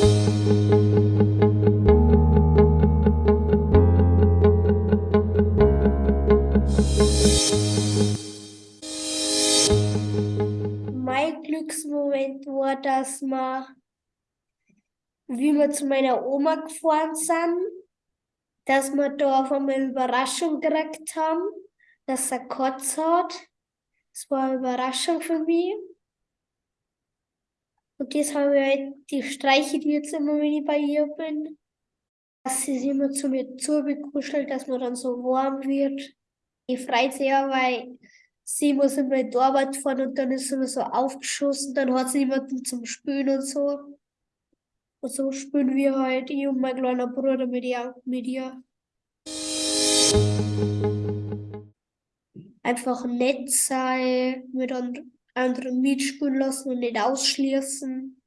Mein Glücksmoment war, dass wir, wie wir zu meiner Oma gefahren sind, dass wir da auf einmal eine Überraschung gekriegt haben, dass er Kotz hat. Das war eine Überraschung für mich. Und das habe ich halt, die Streiche, die jetzt immer, wenn ich bei ihr bin, dass sie sich immer zu mir zubekuschelt, dass man dann so warm wird. Ich freue sich ja, weil sie muss immer in die Arbeit fahren und dann ist sie immer so aufgeschossen, dann hat sie niemanden zum Spülen und so. Und so spielen wir halt, ich und mein kleiner Bruder mit ihr. Mit ihr. Einfach nett sein, mit anderen mitspielen lassen und nicht ausschließen.